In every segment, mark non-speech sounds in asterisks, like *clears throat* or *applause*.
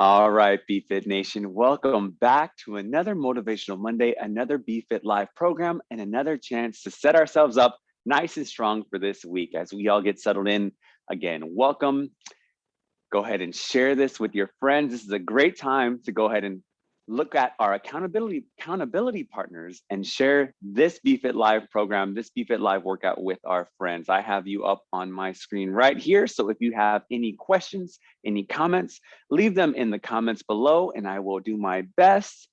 All right, BFit Nation, welcome back to another Motivational Monday, another BFit Live program, and another chance to set ourselves up nice and strong for this week as we all get settled in. Again, welcome. Go ahead and share this with your friends. This is a great time to go ahead and look at our accountability accountability partners and share this BFit Live program, this BFit Live workout with our friends. I have you up on my screen right here. So if you have any questions, any comments, leave them in the comments below and I will do my best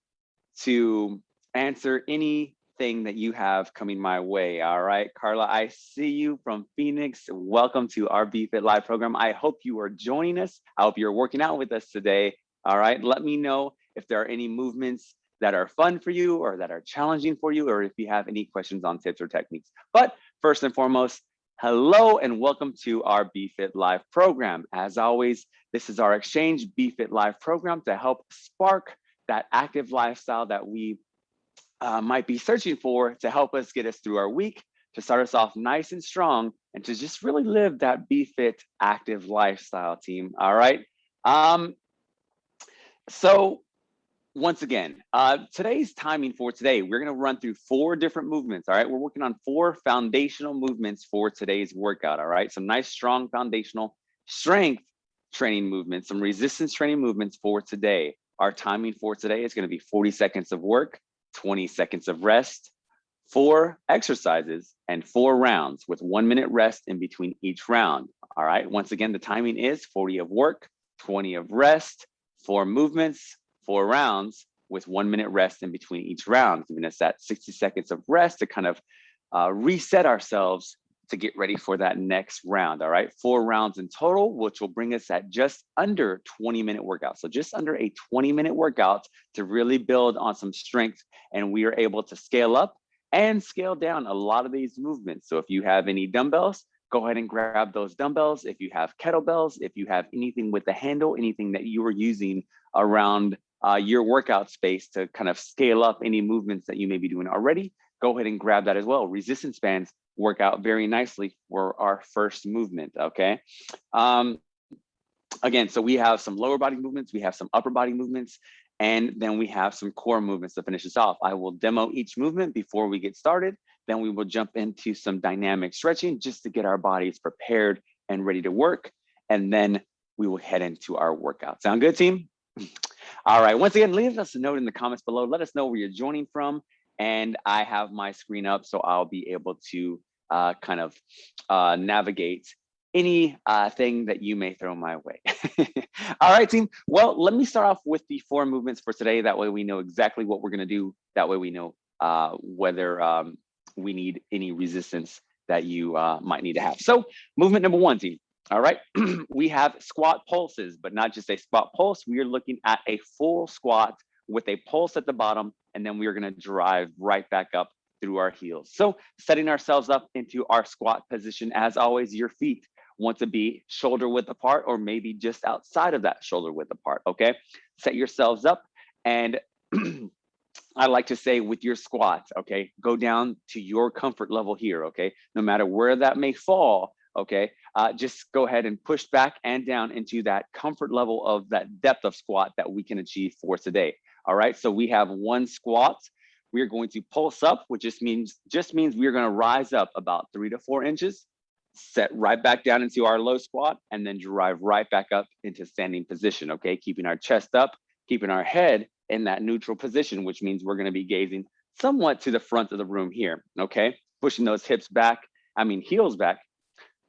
to answer anything that you have coming my way. All right, Carla, I see you from Phoenix. Welcome to our BFit Live program. I hope you are joining us. I hope you're working out with us today. All right, let me know if there are any movements that are fun for you or that are challenging for you, or if you have any questions on tips or techniques. But first and foremost, hello and welcome to our BFit Live program. As always, this is our Exchange BFit Live program to help spark that active lifestyle that we uh, might be searching for to help us get us through our week, to start us off nice and strong, and to just really live that BFit active lifestyle team. All right. Um, so once again, uh, today's timing for today, we're going to run through four different movements. All right. We're working on four foundational movements for today's workout. All right. Some nice, strong foundational strength training movements, some resistance training movements for today. Our timing for today is going to be 40 seconds of work, 20 seconds of rest, four exercises, and four rounds with one minute rest in between each round. All right. Once again, the timing is 40 of work, 20 of rest, four movements, four rounds with one minute rest in between each round, giving us that 60 seconds of rest to kind of uh, reset ourselves to get ready for that next round. All right, four rounds in total, which will bring us at just under 20 minute workout. So just under a 20 minute workout to really build on some strength. And we are able to scale up and scale down a lot of these movements. So if you have any dumbbells, go ahead and grab those dumbbells. If you have kettlebells, if you have anything with the handle, anything that you are using around uh, your workout space to kind of scale up any movements that you may be doing already, go ahead and grab that as well. Resistance bands work out very nicely for our first movement, okay? Um, again, so we have some lower body movements, we have some upper body movements, and then we have some core movements to finish us off. I will demo each movement before we get started. Then we will jump into some dynamic stretching just to get our bodies prepared and ready to work. And then we will head into our workout. Sound good, team? *laughs* All right, once again, leave us a note in the comments below. Let us know where you're joining from. And I have my screen up, so I'll be able to uh, kind of uh, navigate any uh, thing that you may throw my way. *laughs* All right, team. Well, let me start off with the four movements for today. That way we know exactly what we're gonna do. That way we know uh, whether um, we need any resistance that you uh, might need to have. So movement number one, team. All right, *clears throat* we have squat pulses, but not just a squat pulse. We are looking at a full squat with a pulse at the bottom, and then we are gonna drive right back up through our heels. So setting ourselves up into our squat position, as always, your feet want to be shoulder width apart or maybe just outside of that shoulder width apart, okay? Set yourselves up and *clears throat* I like to say with your squats, okay, go down to your comfort level here, okay? No matter where that may fall, okay? Uh, just go ahead and push back and down into that comfort level of that depth of squat that we can achieve for today. All right, so we have one squat. We are going to pulse up, which just means just means we are going to rise up about three to four inches, set right back down into our low squat, and then drive right back up into standing position. Okay, keeping our chest up, keeping our head in that neutral position, which means we're going to be gazing somewhat to the front of the room here. Okay, pushing those hips back. I mean heels back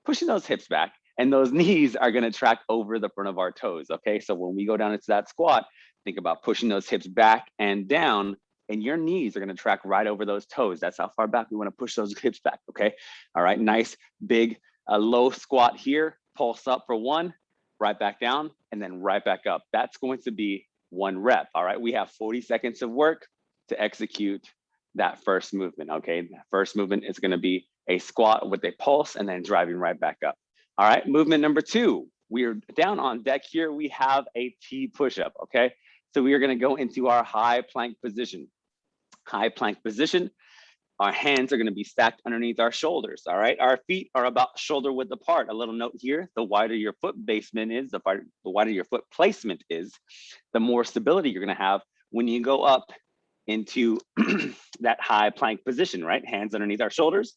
pushing those hips back and those *laughs* knees are gonna track over the front of our toes, okay? So when we go down into that squat, think about pushing those hips back and down and your knees are gonna track right over those toes. That's how far back we wanna push those *laughs* hips back, okay? All right, nice, big, uh, low squat here, pulse up for one, right back down, and then right back up. That's going to be one rep, all right? We have 40 seconds of work to execute that first movement, okay? That first movement is gonna be a squat with a pulse and then driving right back up. All right, movement number two, we are down on deck here. We have a T push-up, okay? So we are gonna go into our high plank position. High plank position, Our hands are gonna be stacked underneath our shoulders, all right? Our feet are about shoulder width apart. A little note here, the wider your foot basement is, the wider, the wider your foot placement is, the more stability you're gonna have when you go up into *clears throat* that high plank position, right? Hands underneath our shoulders.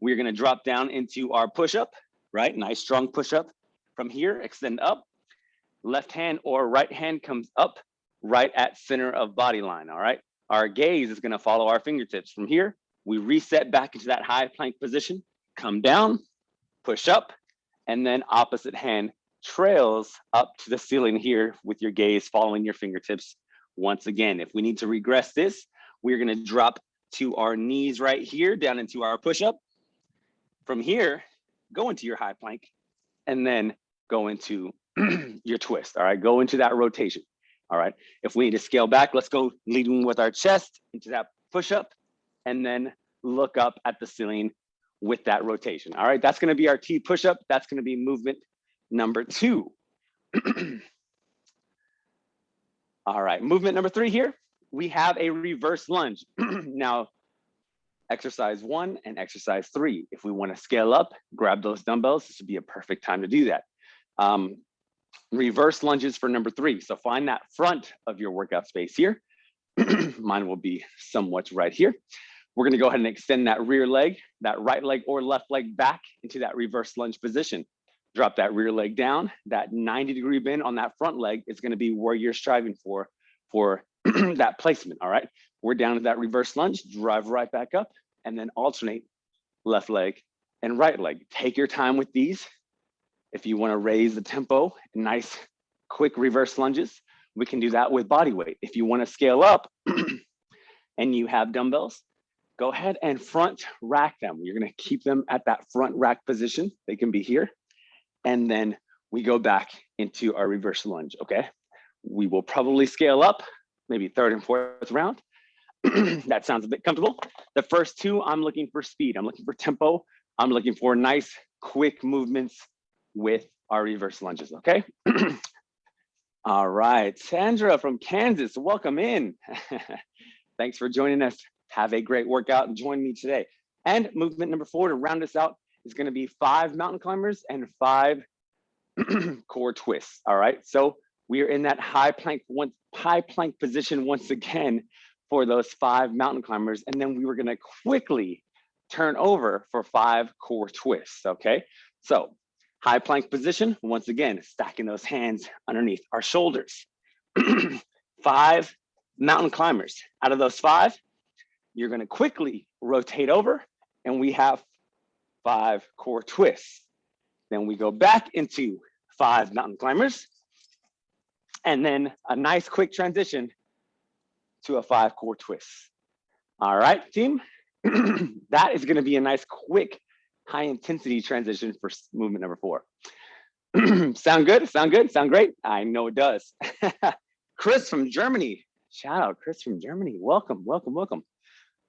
We're gonna drop down into our push-up, right? Nice strong push-up. From here, extend up. Left hand or right hand comes up right at center of body line, all right? Our gaze is gonna follow our fingertips. From here, we reset back into that high plank position, come down, push up, and then opposite hand trails up to the ceiling here with your gaze following your fingertips. Once again, if we need to regress this, we're gonna drop to our knees right here, down into our push-up. From here, go into your high plank, and then go into *clears throat* your twist, all right? Go into that rotation, all right? If we need to scale back, let's go leading with our chest into that push-up, and then look up at the ceiling with that rotation. All right, that's gonna be our T push-up. That's gonna be movement number two. *clears throat* All right, movement number three here, we have a reverse lunge. *clears throat* now, exercise one and exercise three. If we wanna scale up, grab those dumbbells, this would be a perfect time to do that. Um, reverse lunges for number three. So find that front of your workout space here. *clears throat* Mine will be somewhat right here. We're gonna go ahead and extend that rear leg, that right leg or left leg back into that reverse lunge position. Drop that rear leg down. That 90 degree bend on that front leg is gonna be where you're striving for, for *clears throat* that placement, all right? We're down to that reverse lunge, drive right back up, and then alternate left leg and right leg. Take your time with these. If you wanna raise the tempo, nice quick reverse lunges, we can do that with body weight. If you wanna scale up *clears throat* and you have dumbbells, go ahead and front rack them. You're gonna keep them at that front rack position. They can be here. And then we go back into our reverse lunge, okay? We will probably scale up, maybe third and fourth round. *clears throat* that sounds a bit comfortable. The first two, I'm looking for speed. I'm looking for tempo. I'm looking for nice, quick movements with our reverse lunges, okay? *clears throat* All right, Sandra from Kansas, welcome in. *laughs* Thanks for joining us. Have a great workout and join me today. And movement number four to round us out is gonna be five mountain climbers and five *clears throat* core twists, all right? So we are in that high plank, one, high plank position once again for those five mountain climbers. And then we were gonna quickly turn over for five core twists, okay? So high plank position, once again, stacking those hands underneath our shoulders. *clears throat* five mountain climbers. Out of those five, you're gonna quickly rotate over and we have five core twists. Then we go back into five mountain climbers and then a nice quick transition to a five core twist. All right, team, *clears throat* that is gonna be a nice quick high intensity transition for movement number four. *clears throat* sound good? Sound good? Sound great? I know it does. *laughs* Chris from Germany. Shout out Chris from Germany. Welcome, welcome, welcome.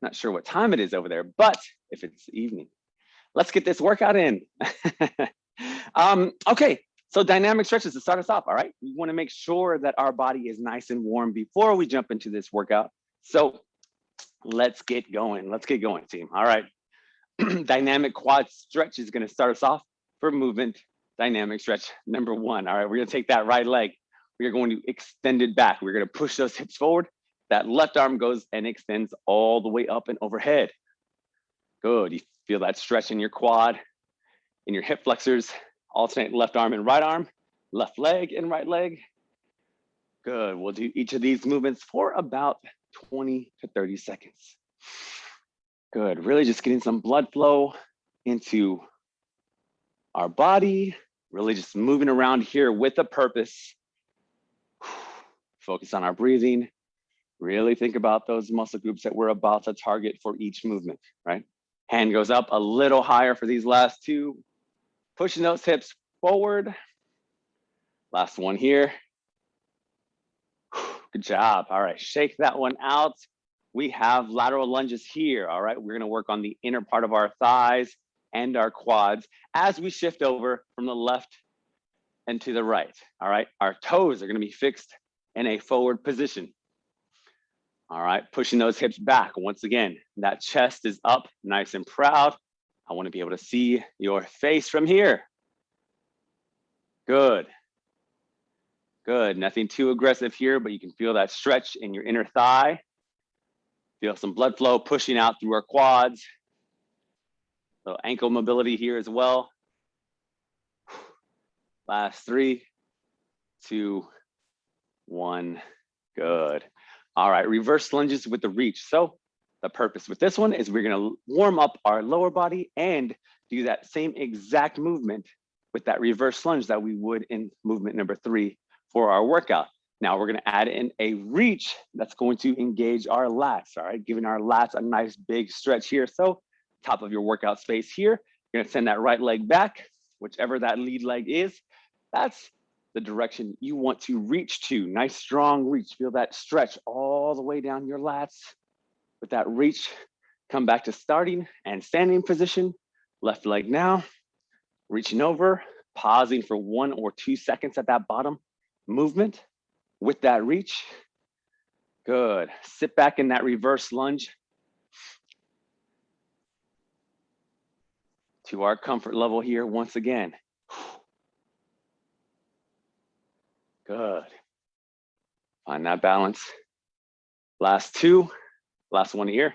Not sure what time it is over there, but if it's evening, let's get this workout in. *laughs* um, okay, so dynamic stretches to start us off, all right? We wanna make sure that our body is nice and warm before we jump into this workout. So let's get going, let's get going team, all right. *clears throat* dynamic quad stretch is gonna start us off for movement dynamic stretch number one. All right, we're gonna take that right leg. We are going to extend it back. We're gonna push those hips forward that left arm goes and extends all the way up and overhead. Good, you feel that stretch in your quad, in your hip flexors, alternate left arm and right arm, left leg and right leg. Good, we'll do each of these movements for about 20 to 30 seconds. Good, really just getting some blood flow into our body, really just moving around here with a purpose. *sighs* Focus on our breathing, Really think about those muscle groups that we're about to target for each movement, right? Hand goes up a little higher for these last two. Pushing those hips forward. Last one here. Good job. All right, shake that one out. We have lateral lunges here. All right, we're gonna work on the inner part of our thighs and our quads as we shift over from the left and to the right. All right, our toes are gonna be fixed in a forward position. All right, pushing those hips back. Once again, that chest is up, nice and proud. I wanna be able to see your face from here. Good. Good, nothing too aggressive here, but you can feel that stretch in your inner thigh. Feel some blood flow pushing out through our quads. So ankle mobility here as well. Last three, two, one, good. All right, reverse lunges with the reach. So the purpose with this one is we're gonna warm up our lower body and do that same exact movement with that reverse lunge that we would in movement number three for our workout. Now we're gonna add in a reach that's going to engage our lats, all right? Giving our lats a nice big stretch here. So top of your workout space here, you're gonna send that right leg back, whichever that lead leg is. That's the direction you want to reach to. Nice strong reach, feel that stretch all the way down your lats. With that reach, come back to starting and standing position. Left leg now, reaching over, pausing for one or two seconds at that bottom movement with that reach. Good. Sit back in that reverse lunge. To our comfort level here once again. Good. Find that balance. Last two, last one here.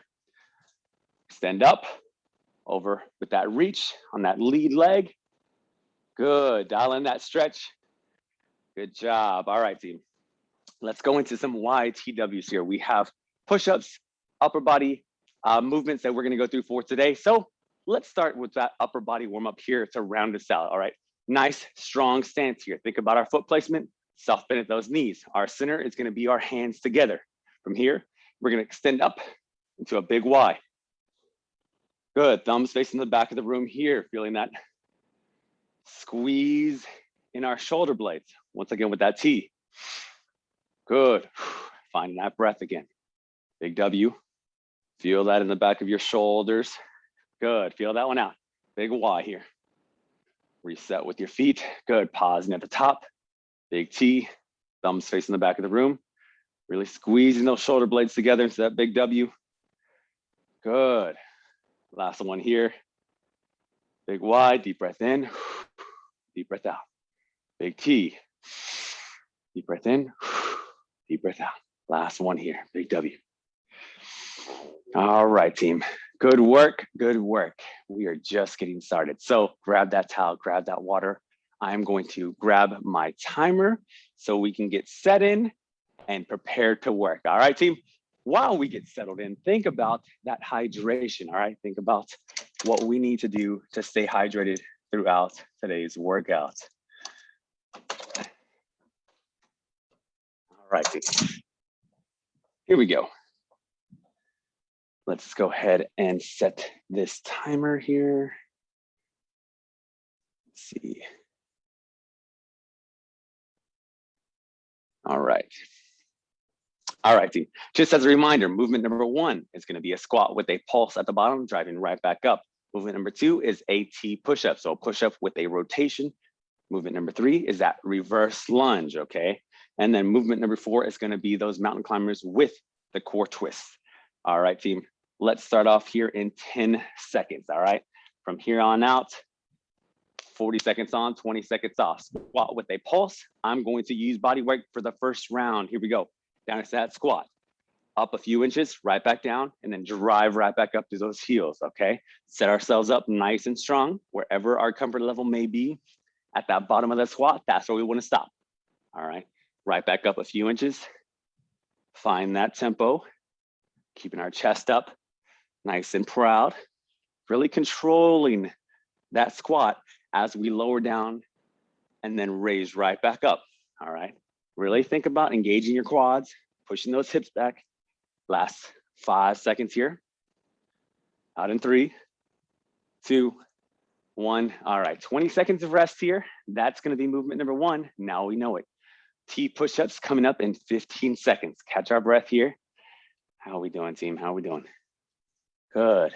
Stand up, over with that reach on that lead leg. Good, dial in that stretch. Good job. All right, team. Let's go into some YTWs here. We have push-ups, upper body uh, movements that we're gonna go through for today. So let's start with that upper body warm up here to round us out. All right, nice, strong stance here. Think about our foot placement, soft bend at those knees. Our center is gonna be our hands together. From here, we're gonna extend up into a big Y. Good, thumbs facing the back of the room here, feeling that squeeze in our shoulder blades. Once again with that T. Good, *sighs* finding that breath again. Big W, feel that in the back of your shoulders. Good, feel that one out. Big Y here. Reset with your feet. Good, pausing at the top. Big T, thumbs facing the back of the room. Really squeezing those shoulder blades together into that big W. Good. Last one here. Big Y, deep breath in, *sighs* deep breath out. Big T, deep breath in, *sighs* deep breath out. Last one here, big W. All right, team. Good work, good work. We are just getting started. So grab that towel, grab that water. I'm going to grab my timer so we can get set in and prepare to work. All right, team. While we get settled in, think about that hydration. All right, think about what we need to do to stay hydrated throughout today's workout. All right, team. here we go. Let's go ahead and set this timer here. Let's see. All right. All right, team. Just as a reminder, movement number one is going to be a squat with a pulse at the bottom, driving right back up. Movement number two is a T push-up. So a push-up with a rotation. Movement number three is that reverse lunge, okay? And then movement number four is gonna be those mountain climbers with the core twists. All right, team, let's start off here in 10 seconds, all right? From here on out, 40 seconds on, 20 seconds off. Squat with a pulse. I'm going to use body weight for the first round. Here we go. Down to that squat. Up a few inches, right back down, and then drive right back up to those *laughs* heels, okay? Set ourselves up nice and strong, wherever our comfort level may be. At that bottom of the squat, that's where we wanna stop, all right? right back up a few inches. Find that tempo, keeping our chest up, nice and proud. Really controlling that squat as we lower down and then raise right back up, all right? Really think about engaging your quads, pushing those hips back. Last five seconds here. Out in three, two, one. All right, 20 seconds of rest here. That's gonna be movement number one. Now we know it. T push-ups coming up in 15 seconds. Catch our breath here. How are we doing, team? How are we doing? Good,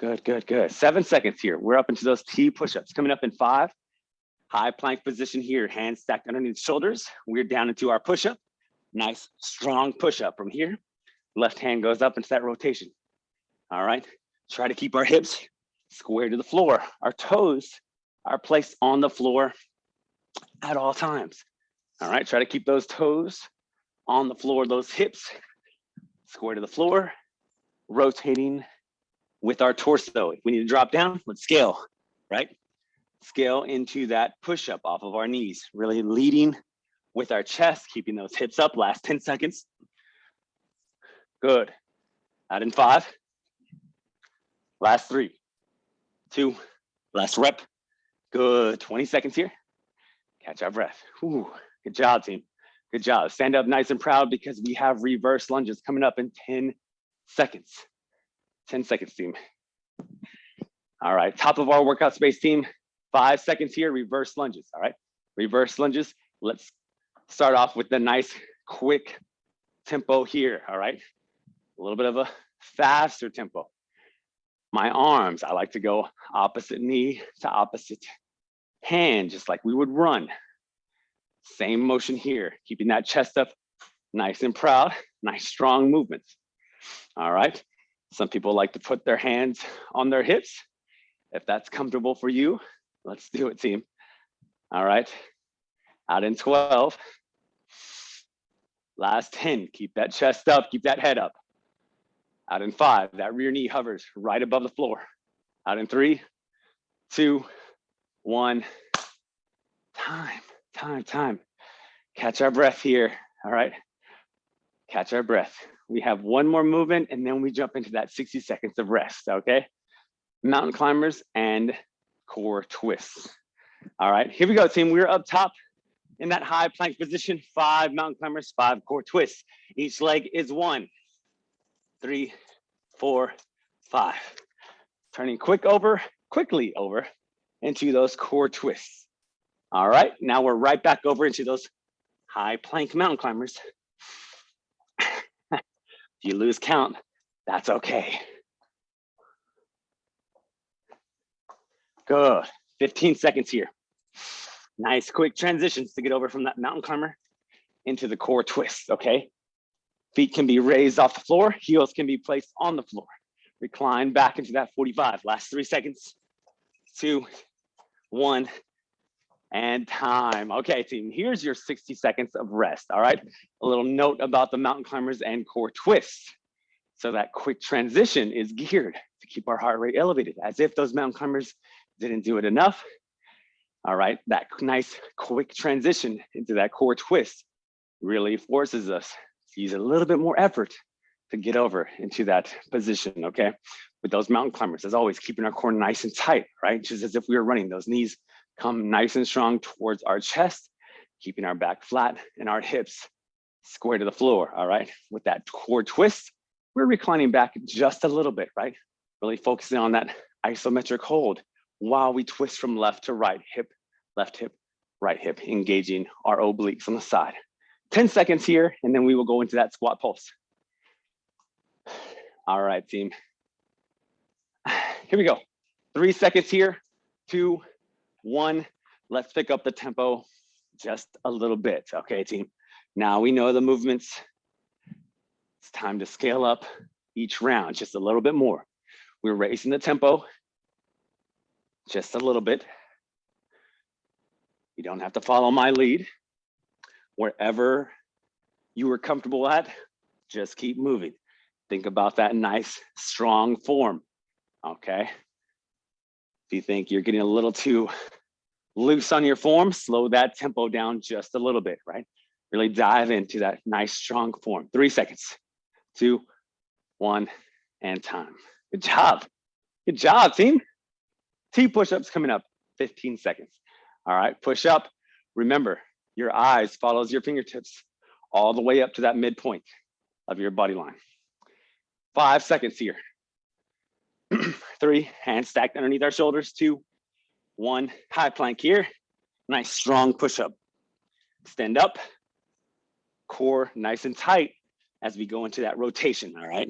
good, good, good. Seven seconds here. We're up into those T push-ups coming up in five. High plank position here, hands stacked underneath shoulders. We're down into our push-up. Nice, strong push-up from here. Left hand goes up into that rotation. All right. Try to keep our hips square to the floor. Our toes are placed on the floor at all times. All right. Try to keep those toes on the floor, those hips square to the floor, rotating with our torso. If we need to drop down, let's scale, right? Scale into that push up off of our knees, really leading with our chest, keeping those hips up. Last 10 seconds. Good. Out in five. Last three, two, last rep. Good. 20 seconds here. Catch our breath. Ooh, good job, team. Good job. Stand up nice and proud because we have reverse lunges coming up in 10 seconds. 10 seconds, team. All right, top of our workout space, team. Five seconds here, reverse lunges, all right? Reverse lunges. Let's start off with the nice, quick tempo here, all right? A little bit of a faster tempo. My arms, I like to go opposite knee to opposite hand, just like we would run. Same motion here, keeping that chest up nice and proud, nice strong movements. All right, some people like to put their hands on their hips. If that's comfortable for you, let's do it, team. All right, out in 12. Last 10, keep that chest up, keep that head up. Out in five, that rear knee hovers right above the floor. Out in three, two, one. Time, time, time. Catch our breath here, all right? Catch our breath. We have one more movement and then we jump into that 60 seconds of rest, okay? Mountain climbers and core twists. All right, here we go, team. We're up top in that high plank position. Five mountain climbers, five core twists. Each leg is one, three, four, five. Turning quick over, quickly over into those core twists. All right, now we're right back over into those high plank mountain climbers. *laughs* If you lose count, that's okay. Good, 15 seconds here. Nice quick transitions to get over from that mountain climber into the core twist, okay? Feet can be raised off the floor, heels can be placed on the floor. Recline back into that 45. Last three seconds, two, one, and time. Okay, team, here's your 60 seconds of rest, all right? A little note about the mountain climbers and core twists. So that quick transition is geared to keep our heart rate elevated, as if those mountain climbers didn't do it enough. All right, that nice quick transition into that core twist really forces us to use a little bit more effort to get over into that position, okay? With those mountain climbers, as always, keeping our core nice and tight, right? Just as if we were running, those knees come nice and strong towards our chest, keeping our back flat and our hips square to the floor, all right? With that core twist, we're reclining back just a little bit, right? Really focusing on that isometric hold while we twist from left to right, hip, left hip, right hip, engaging our obliques on the side. 10 seconds here, and then we will go into that squat pulse. All right, team. *sighs* Here we go. Three seconds here, two, one, let's pick up the tempo just a little bit. Okay, team. Now we know the movements. It's time to scale up each round just a little bit more. We're raising the tempo just a little bit. You don't have to follow my lead. Wherever you are comfortable at, just keep moving. Think about that nice, strong form, okay? If you think you're getting a little too loose on your form, slow that tempo down just a little bit, right? Really dive into that nice, strong form. Three seconds, two, one, and time. Good job. Good job, team. T push-ups coming up, 15 seconds. All right, push up. Remember, your eyes follows your fingertips all the way up to that midpoint of your body line. Five seconds here. *clears throat* three, hands stacked underneath our shoulders, two, one, high plank here, nice strong push up. Stand up, core nice and tight as we go into that rotation, all right?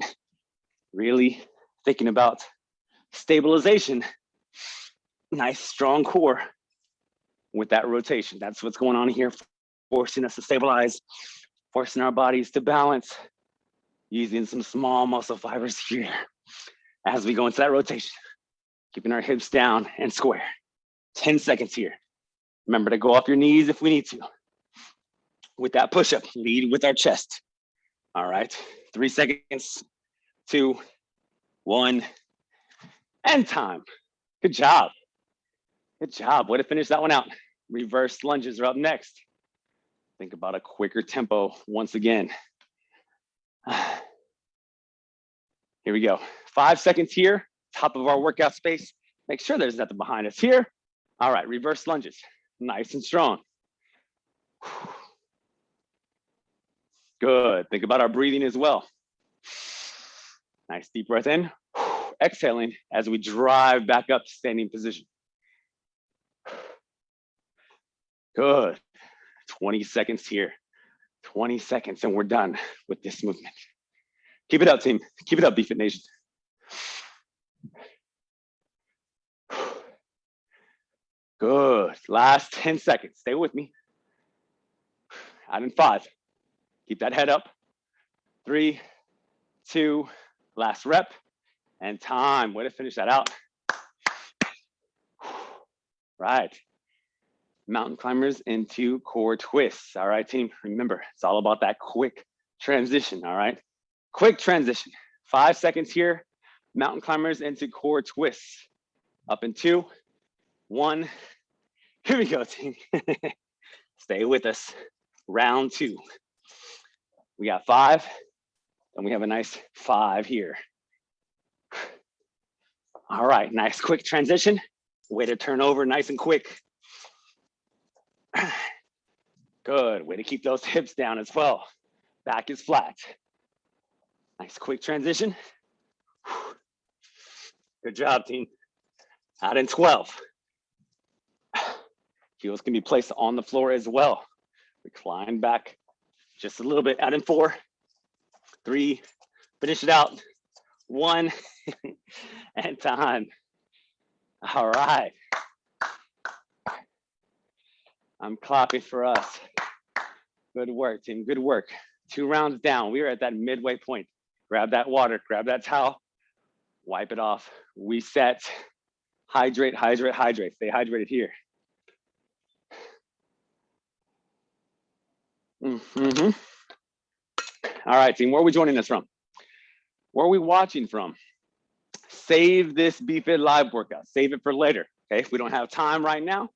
Really thinking about stabilization, nice strong core with that rotation. That's what's going on here, forcing us to stabilize, forcing our bodies to balance, using some small muscle fibers here as we go into that rotation, keeping our hips down and square. 10 seconds here. Remember to go off your knees if we need to. With that push-up, lead with our chest. All right, three seconds, two, one, and time. Good job. Good job. Way to finish that one out. Reverse lunges are up next. Think about a quicker tempo once again. *sighs* Here we go. Five seconds here, top of our workout space. Make sure there's nothing behind us here. All right, reverse lunges, nice and strong. *sighs* Good, think about our breathing as well. Nice deep breath in, exhaling as we drive back up to standing position. Good, 20 seconds here, 20 seconds and we're done with this movement. Keep it up, team. Keep it up, BFit Nation. Good. Last 10 seconds. Stay with me. Out in five. Keep that head up. Three, two, last rep, and time. Way to finish that out. *sighs* Right. Mountain climbers into core twists. All right, team. Remember, it's all about that quick transition. All right. Quick transition, five seconds here. Mountain climbers into core twists. Up in two, one. *laughs* Here we go, team. *laughs* Stay with us. Round two. We got five, and we have a nice five here. All right, nice quick transition. Way to turn over nice and quick. *clears throat* Good, way to keep those *laughs* hips down as well. Back is flat. Nice quick transition. *sighs* Good job, team. Out in 12. *sighs* Heels can be placed on the floor as well. Recline back just a little bit. Out in four, three, finish it out. One, *laughs* and time. All right. I'm clapping for us. Good work, team. Good work. Two rounds down. We are at that midway point grab that water, grab that towel, wipe it off, reset, hydrate, hydrate, hydrate, stay hydrated here. Mm -hmm. All right, team, where are we joining us from? Where are we watching from? Save this BFit live workout, save it for later, okay? If we don't have time right now,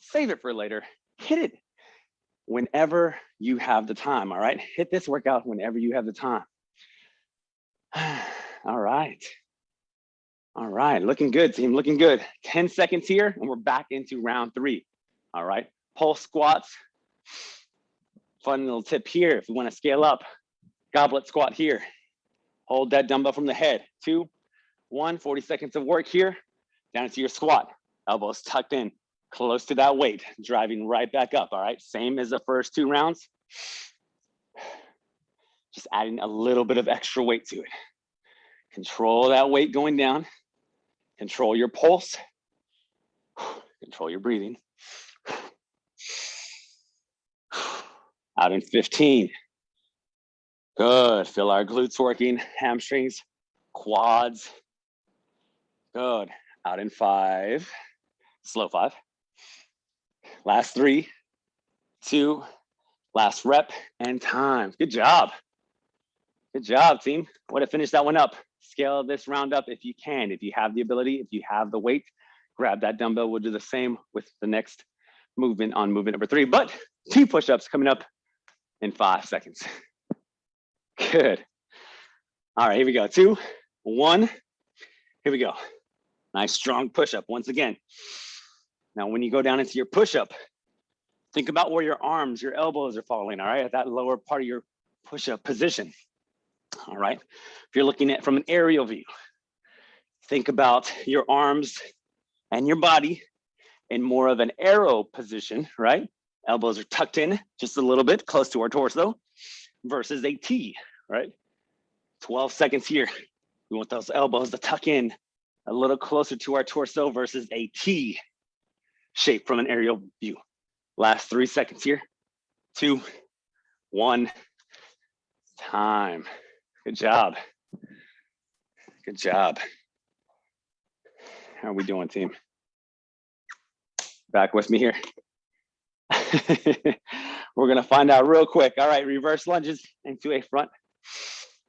save it for later, hit it whenever you have the time, all right? Hit this workout whenever you have the time. *sighs* All right. All right, looking good, team, looking good. 10 seconds here, and we're back into round three. All right, pulse squats. Fun little tip here, if you wanna scale up, goblet squat here. Hold that dumbbell from the head. Two, one, 40 seconds of work here. Down into your squat. Elbows tucked in, close to that weight, driving right back up, all right? Same as the first two rounds just adding a little bit of extra weight to it. Control that weight going down. Control your pulse. Control your breathing. Out in 15. Good. Feel our glutes working, hamstrings, quads. Good. Out in five. Slow five. Last three, two, last rep and time. Good job. Good job, team. Way to finish that one up. Scale this round up if you can. If you have the ability, if you have the weight, grab that dumbbell. We'll do the same with the next movement on movement number three, but two push-ups coming up in five seconds. Good. All right, here we go. Two, one, here we go. Nice strong push-up once again. Now, when you go down into your push-up, think about where your arms, your elbows are falling, all right, at that lower part of your push-up position all right? If you're looking at from an aerial view, think about your arms and your body in more of an arrow position, right? Elbows are tucked in just a little bit close to our torso versus a T, right? 12 seconds here. We want those elbows to tuck in a little closer to our torso versus a T shape from an aerial view. Last three seconds here. Two, one, time. Good job. Good job. How are we doing, team? Back with me here. *laughs* We're gonna find out real quick. All right, reverse lunges into a front.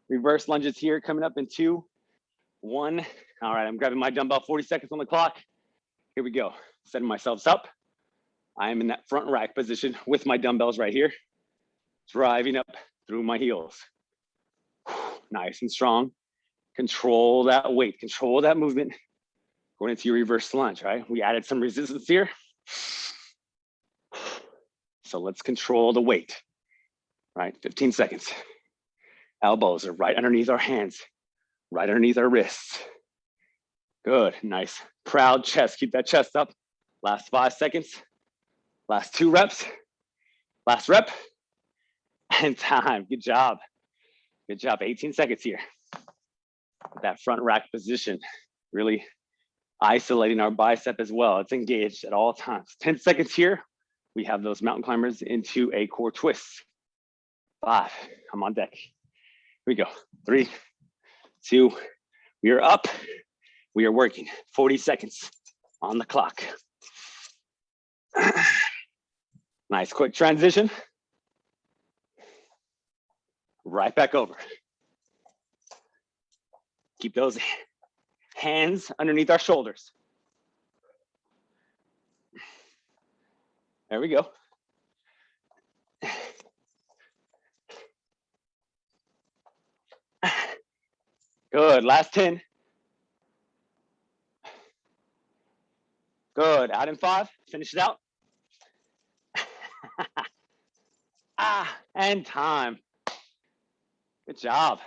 Reverse lunges here coming up in two, one. All right, I'm grabbing my dumbbell, 40 seconds on the clock. Here we go, setting myself up. I am in that front rack position with my dumbbells right here, driving up through my heels. Nice and strong. Control that weight, control that movement. Going into your reverse lunge, right? We added some resistance here. So let's control the weight, right? 15 seconds. Elbows are right underneath our hands, right underneath our wrists. Good, nice. Proud chest, keep that chest up. Last five seconds. Last two reps. Last rep. *laughs* And time, good job. Good job, 18 seconds here. That front rack position, really isolating our bicep as well. It's engaged at all times. 10 seconds here. We have those mountain climbers into a core twist. Five, I'm on deck. Here we go. Three, two, we are up. We are working 40 seconds on the clock. *sighs* nice quick transition. Right back over. Keep those hands underneath our shoulders. There we go. Good, last 10. Good, out in five, finish it out. *laughs* ah, and time. Good job.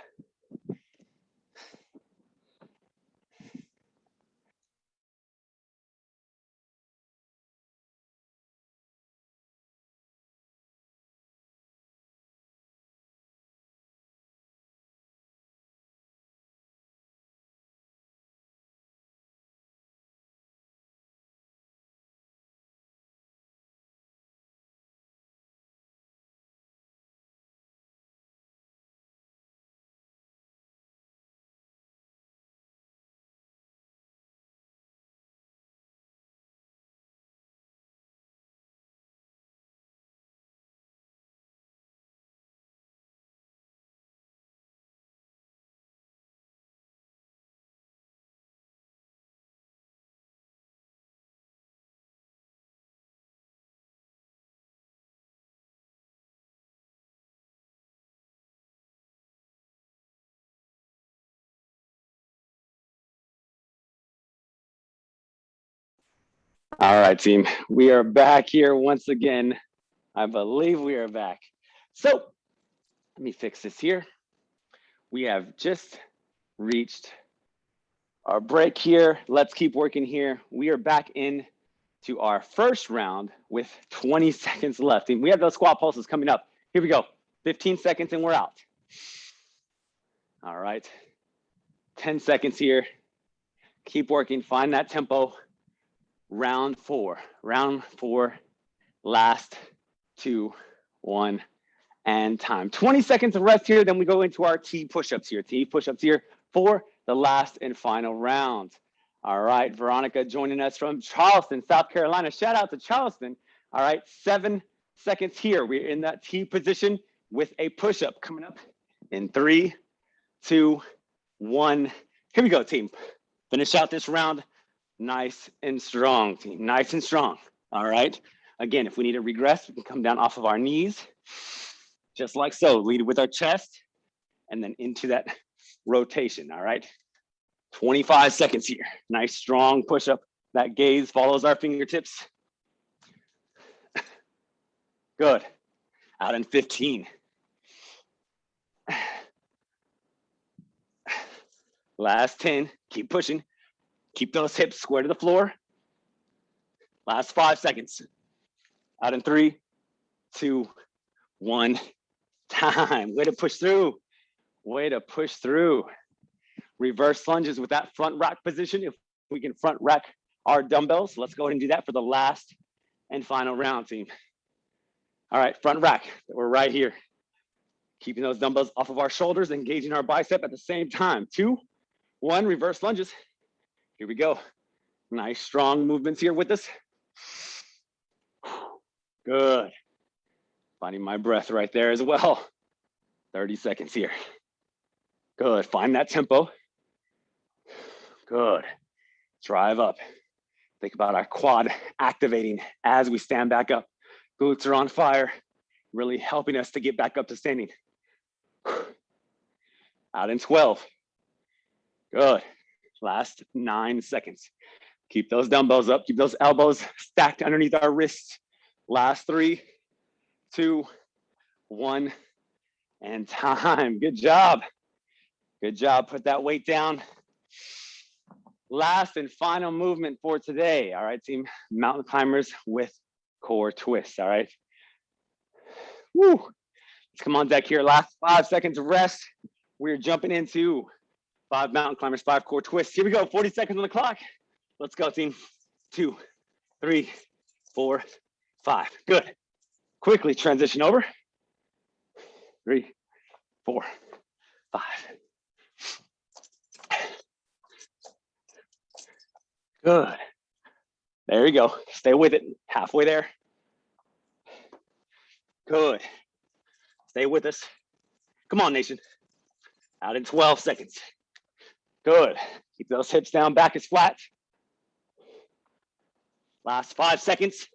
All right, team. We are back here once again. I believe we are back. So let me fix this here. We have just reached our break here. Let's keep working here. We are back in to our first round with 20 *laughs* seconds left. And we have those squat pulses coming up. Here we go. 15 seconds and we're out. All right. 10 seconds here. Keep working. Find that tempo round four, round four, last two, one, and time. 20 seconds of rest here, then we go into our T push-ups here. T push-ups here for the last and final round. All right, Veronica joining us from Charleston, South Carolina. Shout out to Charleston. All right, seven seconds here. We're in that T position with a push-up coming up in three, two, one. Here we go, team. Finish out this round nice and strong, team, nice and strong. All right. Again, if we need to regress, we can come down off of our knees, just like so. Lead with our chest and then into that rotation. All right. 25 seconds here. Nice strong push up. That gaze follows our fingertips. Good. Out in 15. Last 10. Keep pushing. Keep those hips square to the floor. Last five seconds. Out in three, two, one. Time. Way to push through. Way to push through. Reverse lunges with that front rack position. If we can front rack our dumbbells, let's go ahead and do that for the last and final round, team. All right, front rack. We're right here. Keeping those dumbbells off of our shoulders, engaging our bicep at the same time. Two, one, reverse lunges. Here we go. Nice strong movements here with us. Good. Finding my breath right there as well. 30 seconds here. Good, find that tempo. Good, drive up. Think about our quad activating as we stand back up. Glutes are on fire, really helping us to get back up to standing. Out in 12. Good, last nine seconds. Keep those dumbbells up, keep those elbows stacked underneath our wrists. Last three, two, one, and time. Good job. Good job. Put that weight down. Last and final movement for today. All right, team. Mountain climbers with core twists. All right. Woo. Let's come on deck here. Last five seconds of rest. We're jumping into five mountain climbers, five core twists. Here we go. 40 seconds on the clock. Let's go, team. Two, three, four, five. Good. Quickly transition over. Three, four, five. Good. There you go. Stay with it. Halfway there. Good. Stay with us. Come on, nation. Out in 12 seconds. Good. Keep those hips down, back is flat. Last five seconds.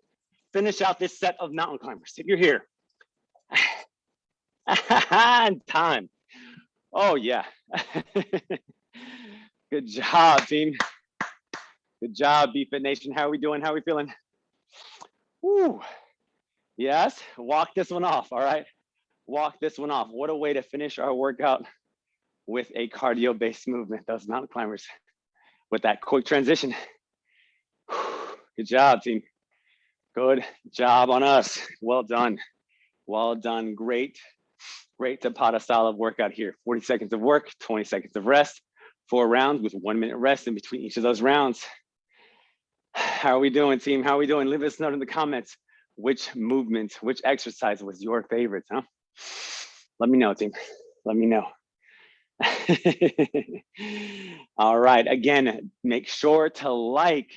Finish out this set of mountain climbers. If you're here. *laughs* and time. Oh, yeah. *laughs* Good job, team. Good job, BFit Nation. How are we doing? How are we feeling? Woo. Yes, walk this one off, all right? Walk this one off. What a way to finish our workout with a cardio-based movement, those mountain climbers, with that quick transition. *sighs* Good job, team. Good job on us. Well done. Well done. Great, great Tabata style of workout here. 40 seconds of work, 20 seconds of rest, four rounds with one minute rest in between each of those rounds. *sighs* How are we doing, team? How are we doing? Leave us a note in the comments. Which movement, which exercise was your favorite, huh? Let me know, team. Let me know. *laughs* All right, again, make sure to like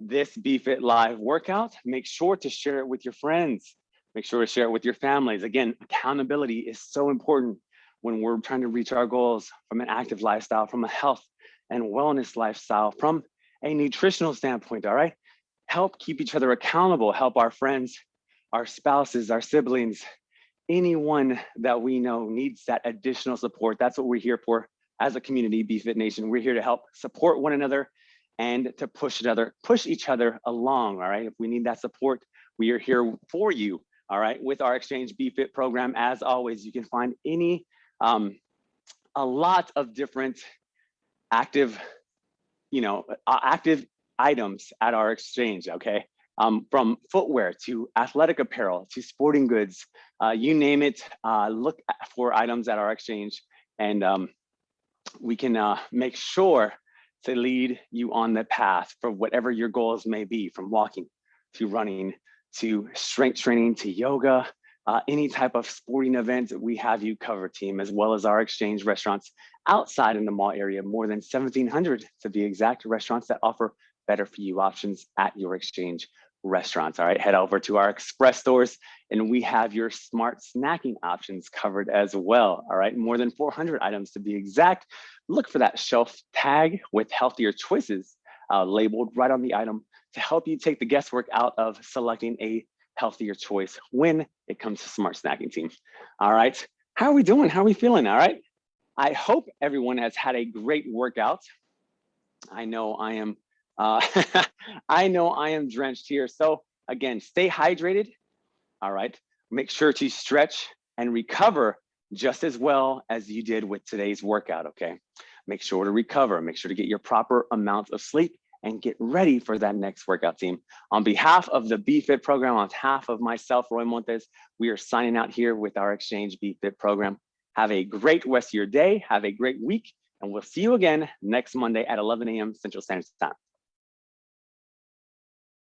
this BFit Live workout. Make sure to share it with your friends. Make sure to share it with your families. Again, accountability is so important when we're trying to reach our goals from an active lifestyle, from a health and wellness lifestyle, from a nutritional standpoint, all right? Help keep each other accountable, help our friends, our spouses, our siblings, anyone that we know needs that additional support. That's what we're here for as a community, BFit Nation. We're here to help support one another and to push each other, push each other along. All right. If we need that support, we are here for you. All right. With our Exchange BFit program, as always, you can find any, um, a lot of different active, you know, active items at our exchange. Okay. Um, from footwear to athletic apparel to sporting goods, uh, you name it, uh, look for items at our exchange. And um, we can uh, make sure to lead you on the path for whatever your goals may be, from walking to running to strength training to yoga, uh, any type of sporting event, we have you covered team, as well as our exchange restaurants outside in the mall area, more than 1700 to be exact restaurants that offer better for you options at your exchange restaurants. All right, head over to our express stores and we have your smart snacking options covered as well. All right, more than 400 items to be exact. Look for that shelf tag with healthier choices uh, labeled right on the item to help you take the guesswork out of selecting a healthier choice when it comes to smart snacking team. All right, how are we doing? How are we feeling? All right, I hope everyone has had a great workout. I know I am uh, *laughs* I know I am drenched here. So again, stay hydrated. All right. Make sure to stretch and recover just as well as you did with today's workout. Okay. Make sure to recover. Make sure to get your proper amount of sleep and get ready for that next workout team. On behalf of the BFit program, on behalf of myself, Roy Montes, we are signing out here with our Exchange BFit program. Have a great rest of your day. Have a great week. And we'll see you again next Monday at 11 a.m. Central Standard Time.